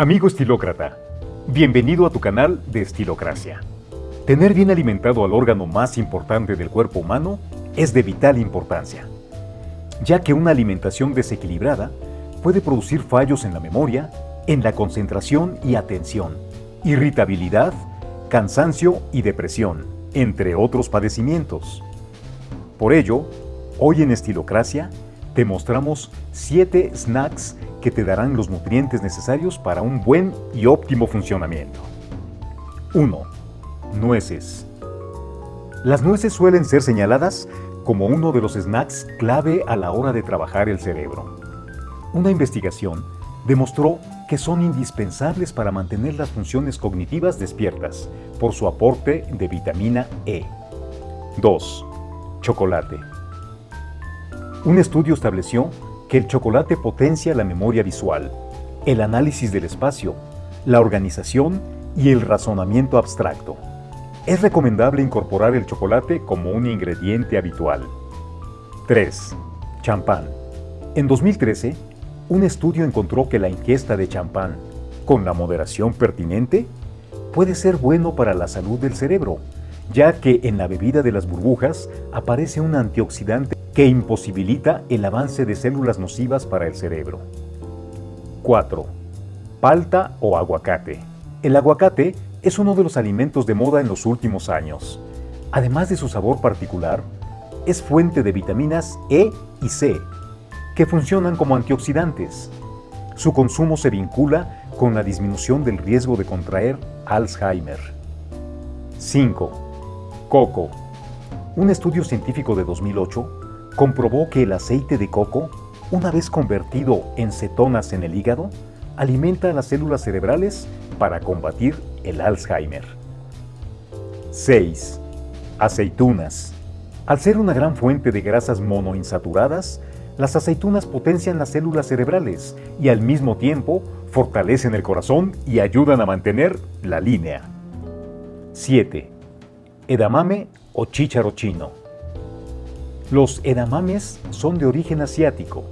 Amigo estilócrata, bienvenido a tu canal de Estilocracia. Tener bien alimentado al órgano más importante del cuerpo humano es de vital importancia, ya que una alimentación desequilibrada puede producir fallos en la memoria, en la concentración y atención, irritabilidad, cansancio y depresión, entre otros padecimientos. Por ello, hoy en Estilocracia te mostramos 7 snacks que te darán los nutrientes necesarios para un buen y óptimo funcionamiento. 1. Nueces. Las nueces suelen ser señaladas como uno de los snacks clave a la hora de trabajar el cerebro. Una investigación demostró que son indispensables para mantener las funciones cognitivas despiertas por su aporte de vitamina E. 2. Chocolate. Un estudio estableció que el chocolate potencia la memoria visual, el análisis del espacio, la organización y el razonamiento abstracto. Es recomendable incorporar el chocolate como un ingrediente habitual. 3. Champán. En 2013, un estudio encontró que la ingesta de champán, con la moderación pertinente, puede ser bueno para la salud del cerebro, ya que en la bebida de las burbujas aparece un antioxidante que imposibilita el avance de células nocivas para el cerebro. 4. Palta o aguacate. El aguacate es uno de los alimentos de moda en los últimos años. Además de su sabor particular, es fuente de vitaminas E y C, que funcionan como antioxidantes. Su consumo se vincula con la disminución del riesgo de contraer Alzheimer. 5. Coco. Un estudio científico de 2008 comprobó que el aceite de coco, una vez convertido en cetonas en el hígado, alimenta a las células cerebrales para combatir el Alzheimer. 6. Aceitunas. Al ser una gran fuente de grasas monoinsaturadas, las aceitunas potencian las células cerebrales y al mismo tiempo fortalecen el corazón y ayudan a mantener la línea. 7. Edamame o chícharo chino. Los edamames son de origen asiático.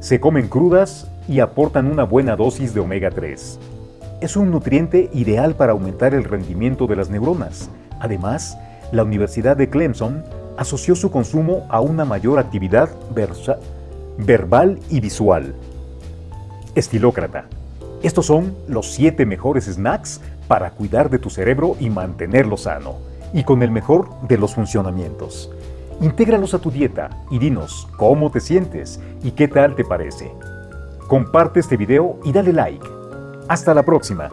Se comen crudas y aportan una buena dosis de omega 3. Es un nutriente ideal para aumentar el rendimiento de las neuronas. Además, la Universidad de Clemson asoció su consumo a una mayor actividad verbal y visual. Estilócrata. Estos son los 7 mejores snacks para cuidar de tu cerebro y mantenerlo sano, y con el mejor de los funcionamientos. Intégralos a tu dieta y dinos cómo te sientes y qué tal te parece. Comparte este video y dale like. Hasta la próxima.